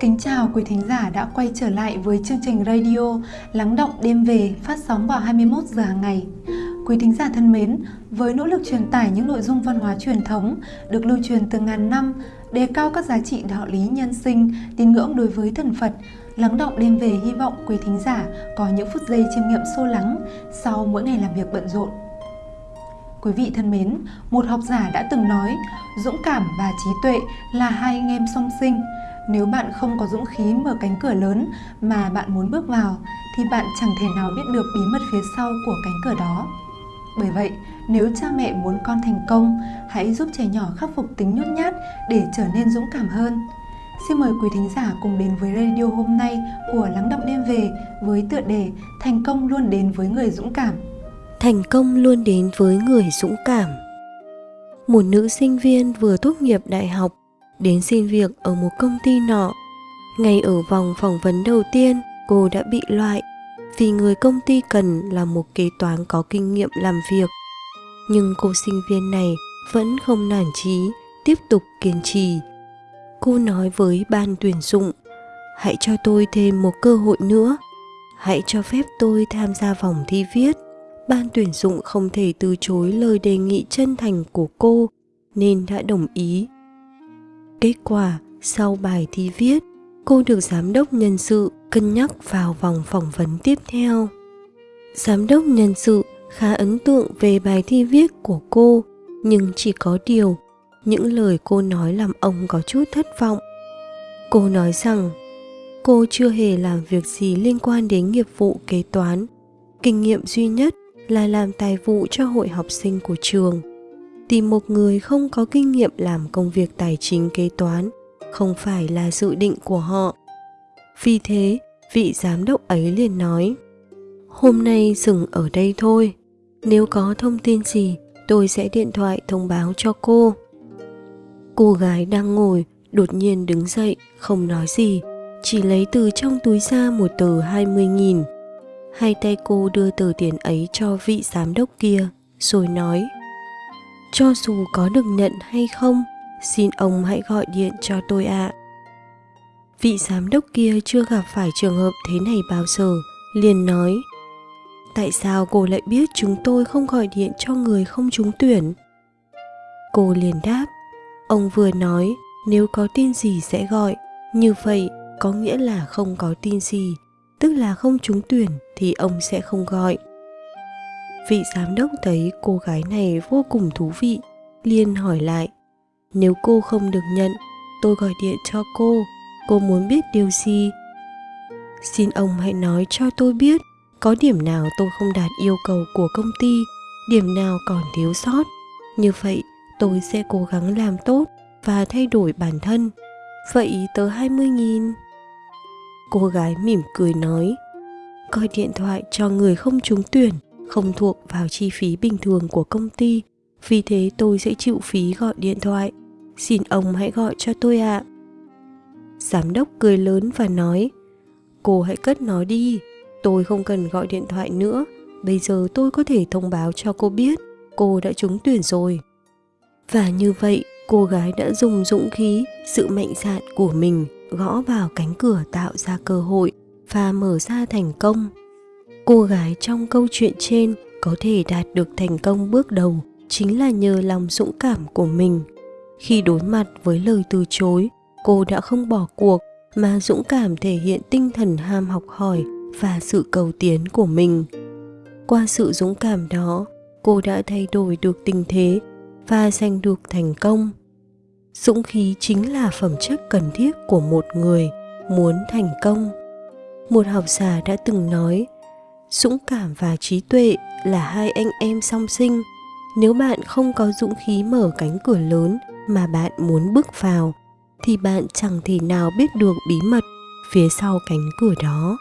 Kính chào quý thính giả đã quay trở lại với chương trình radio Lắng động đêm về phát sóng vào 21 giờ hàng ngày. Quý thính giả thân mến, với nỗ lực truyền tải những nội dung văn hóa truyền thống được lưu truyền từ ngàn năm, đề cao các giá trị đạo lý nhân sinh, tín ngưỡng đối với thần Phật, Lắng động đêm về hy vọng quý thính giả có những phút giây chiêm nghiệm sâu lắng sau mỗi ngày làm việc bận rộn. Quý vị thân mến, một học giả đã từng nói, dũng cảm và trí tuệ là hai anh em song sinh. Nếu bạn không có dũng khí mở cánh cửa lớn mà bạn muốn bước vào, thì bạn chẳng thể nào biết được bí mật phía sau của cánh cửa đó. Bởi vậy, nếu cha mẹ muốn con thành công, hãy giúp trẻ nhỏ khắc phục tính nhút nhát để trở nên dũng cảm hơn. Xin mời quý thính giả cùng đến với radio hôm nay của Lắng Động Đêm Về với tựa đề Thành công luôn đến với người dũng cảm. Thành công luôn đến với người dũng cảm. Một nữ sinh viên vừa tốt nghiệp đại học đến xin việc ở một công ty nọ. Ngay ở vòng phỏng vấn đầu tiên, cô đã bị loại vì người công ty cần là một kế toán có kinh nghiệm làm việc. Nhưng cô sinh viên này vẫn không nản chí, tiếp tục kiên trì. Cô nói với ban tuyển dụng, hãy cho tôi thêm một cơ hội nữa. Hãy cho phép tôi tham gia vòng thi viết. Ban tuyển dụng không thể từ chối lời đề nghị chân thành của cô nên đã đồng ý. Kết quả, sau bài thi viết, cô được giám đốc nhân sự cân nhắc vào vòng phỏng vấn tiếp theo. Giám đốc nhân sự khá ấn tượng về bài thi viết của cô, nhưng chỉ có điều, những lời cô nói làm ông có chút thất vọng. Cô nói rằng cô chưa hề làm việc gì liên quan đến nghiệp vụ kế toán. Kinh nghiệm duy nhất là làm tài vụ cho hội học sinh của trường. Tìm một người không có kinh nghiệm làm công việc tài chính kế toán không phải là dự định của họ. Vì thế vị giám đốc ấy liền nói hôm nay dừng ở đây thôi. Nếu có thông tin gì tôi sẽ điện thoại thông báo cho cô. Cô gái đang ngồi đột nhiên đứng dậy không nói gì chỉ lấy từ trong túi ra một tờ 20 nghìn. Hai tay cô đưa tờ tiền ấy cho vị giám đốc kia, rồi nói cho dù có được nhận hay không, xin ông hãy gọi điện cho tôi ạ. À. Vị giám đốc kia chưa gặp phải trường hợp thế này bao giờ, liền nói Tại sao cô lại biết chúng tôi không gọi điện cho người không trúng tuyển? Cô liền đáp Ông vừa nói nếu có tin gì sẽ gọi Như vậy có nghĩa là không có tin gì Tức là không trúng tuyển thì ông sẽ không gọi Vị giám đốc thấy cô gái này vô cùng thú vị liền hỏi lại nếu cô không được nhận, tôi gọi điện cho cô. Cô muốn biết điều gì? Xin ông hãy nói cho tôi biết có điểm nào tôi không đạt yêu cầu của công ty, điểm nào còn thiếu sót. Như vậy, tôi sẽ cố gắng làm tốt và thay đổi bản thân. Vậy tớ 20 nghìn. Cô gái mỉm cười nói, gọi điện thoại cho người không trúng tuyển, không thuộc vào chi phí bình thường của công ty vì thế tôi sẽ chịu phí gọi điện thoại. Xin ông hãy gọi cho tôi ạ. À. Giám đốc cười lớn và nói, cô hãy cất nó đi, tôi không cần gọi điện thoại nữa, bây giờ tôi có thể thông báo cho cô biết cô đã trúng tuyển rồi. Và như vậy, cô gái đã dùng dũng khí, sự mạnh dạn của mình gõ vào cánh cửa tạo ra cơ hội và mở ra thành công. Cô gái trong câu chuyện trên có thể đạt được thành công bước đầu chính là nhờ lòng dũng cảm của mình. Khi đối mặt với lời từ chối, cô đã không bỏ cuộc mà dũng cảm thể hiện tinh thần ham học hỏi và sự cầu tiến của mình. Qua sự dũng cảm đó, cô đã thay đổi được tình thế và giành được thành công. Dũng khí chính là phẩm chất cần thiết của một người muốn thành công. Một học giả đã từng nói dũng cảm và trí tuệ là hai anh em song sinh. Nếu bạn không có dũng khí mở cánh cửa lớn mà bạn muốn bước vào, thì bạn chẳng thể nào biết được bí mật phía sau cánh cửa đó.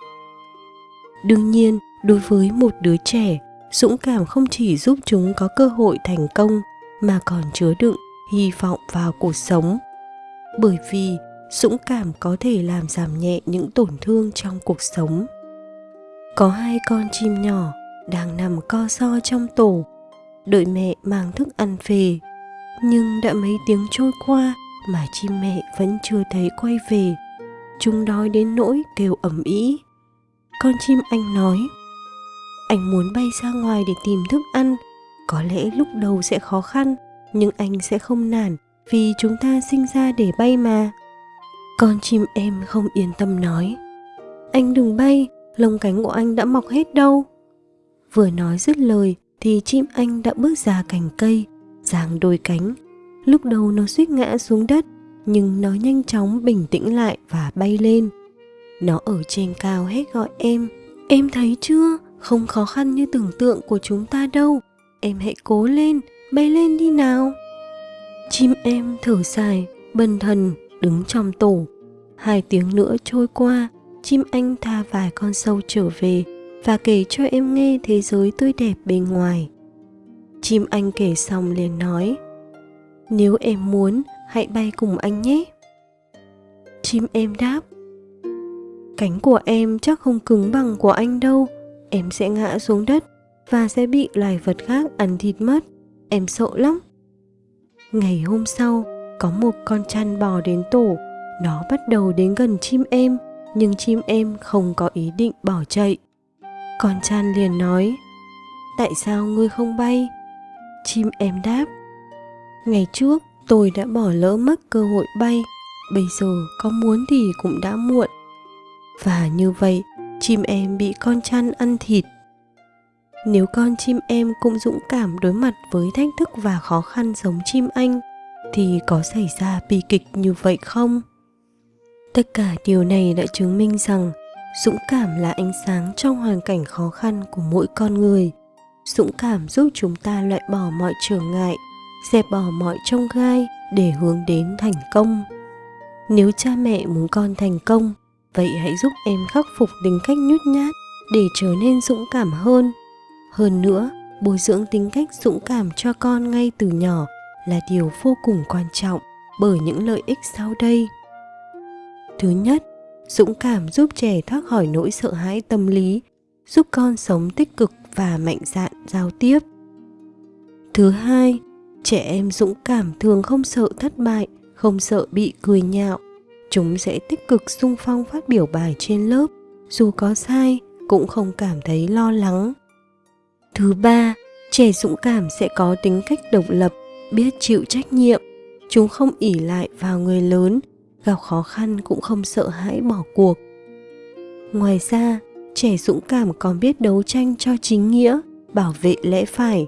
Đương nhiên, đối với một đứa trẻ, dũng cảm không chỉ giúp chúng có cơ hội thành công mà còn chứa đựng hy vọng vào cuộc sống. Bởi vì dũng cảm có thể làm giảm nhẹ những tổn thương trong cuộc sống có hai con chim nhỏ đang nằm co so trong tổ đợi mẹ mang thức ăn về nhưng đã mấy tiếng trôi qua mà chim mẹ vẫn chưa thấy quay về chúng đói đến nỗi kêu ầm ĩ. Con chim anh nói, anh muốn bay ra ngoài để tìm thức ăn, có lẽ lúc đầu sẽ khó khăn, nhưng anh sẽ không nản vì chúng ta sinh ra để bay mà. Con chim em không yên tâm nói, anh đừng bay, lông cánh của anh đã mọc hết đâu. Vừa nói dứt lời thì chim anh đã bước ra cành cây, giang đôi cánh. Lúc đầu nó suýt ngã xuống đất, nhưng nó nhanh chóng bình tĩnh lại và bay lên. Nó ở trên cao hết gọi em, em thấy chưa, không khó khăn như tưởng tượng của chúng ta đâu. Em hãy cố lên, bay lên đi nào. Chim em thở dài, bần thần, đứng trong tổ. Hai tiếng nữa trôi qua, chim anh tha vài con sâu trở về và kể cho em nghe thế giới tươi đẹp bên ngoài. Chim anh kể xong liền nói, nếu em muốn, hãy bay cùng anh nhé. Chim em đáp, cánh của em chắc không cứng bằng của anh đâu, em sẽ ngã xuống đất và sẽ bị loài vật khác ăn thịt mất, em sợ lắm. Ngày hôm sau, có một con chăn bò đến tổ, nó bắt đầu đến gần chim em, nhưng chim em không có ý định bỏ chạy. Con chan liền nói, tại sao ngươi không bay? Chim em đáp, ngày trước tôi đã bỏ lỡ mất cơ hội bay, bây giờ có muốn thì cũng đã muộn. Và như vậy, chim em bị con chăn ăn thịt. Nếu con chim em cũng dũng cảm đối mặt với thách thức và khó khăn giống chim anh, thì có xảy ra bi kịch như vậy không? Tất cả điều này đã chứng minh rằng dũng cảm là ánh sáng trong hoàn cảnh khó khăn của mỗi con người. Dũng cảm giúp chúng ta loại bỏ mọi trở ngại, dẹp bỏ mọi trông gai để hướng đến thành công. Nếu cha mẹ muốn con thành công, vậy hãy giúp em khắc phục tính cách nhút nhát để trở nên dũng cảm hơn. Hơn nữa, bồi dưỡng tính cách dũng cảm cho con ngay từ nhỏ là điều vô cùng quan trọng bởi những lợi ích sau đây thứ nhất, dũng cảm giúp trẻ thoát khỏi nỗi sợ hãi tâm lý, giúp con sống tích cực và mạnh dạn giao tiếp. Thứ hai, trẻ em dũng cảm thường không sợ thất bại, không sợ bị cười nhạo. Chúng sẽ tích cực sung phong phát biểu bài trên lớp, dù có sai cũng không cảm thấy lo lắng. Thứ ba, trẻ dũng cảm sẽ có tính cách độc lập, biết chịu trách nhiệm. Chúng không ỉ lại vào người lớn gặp khó khăn cũng không sợ hãi bỏ cuộc. Ngoài ra, trẻ dũng cảm còn biết đấu tranh cho chính nghĩa, bảo vệ lẽ phải.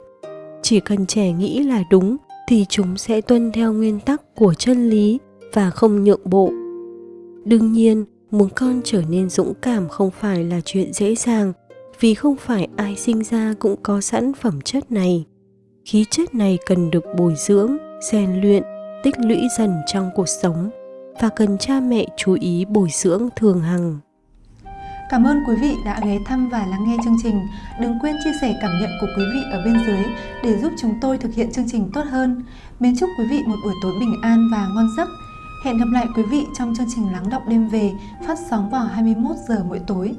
Chỉ cần trẻ nghĩ là đúng, thì chúng sẽ tuân theo nguyên tắc của chân lý và không nhượng bộ. Đương nhiên, muốn con trở nên dũng cảm không phải là chuyện dễ dàng, vì không phải ai sinh ra cũng có sẵn phẩm chất này. Khí chất này cần được bồi dưỡng, rèn luyện, tích lũy dần trong cuộc sống và cần cha mẹ chú ý bồi dưỡng thường hằng. Cảm ơn quý vị đã ghé thăm và lắng nghe chương trình. Đừng quên chia sẻ cảm nhận của quý vị ở bên dưới để giúp chúng tôi thực hiện chương trình tốt hơn. Mến chúc quý vị một buổi tối bình an và ngon giấc. Hẹn gặp lại quý vị trong chương trình Lắng đọc đêm về phát sóng vào 21 giờ mỗi tối.